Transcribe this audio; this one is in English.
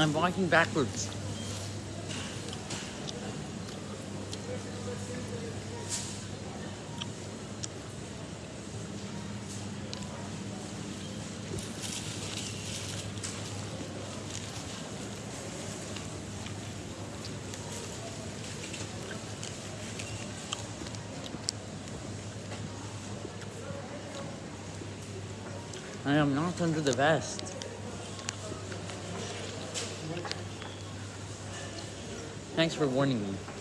I'm walking backwards. I am not under the vest. Thanks for warning me.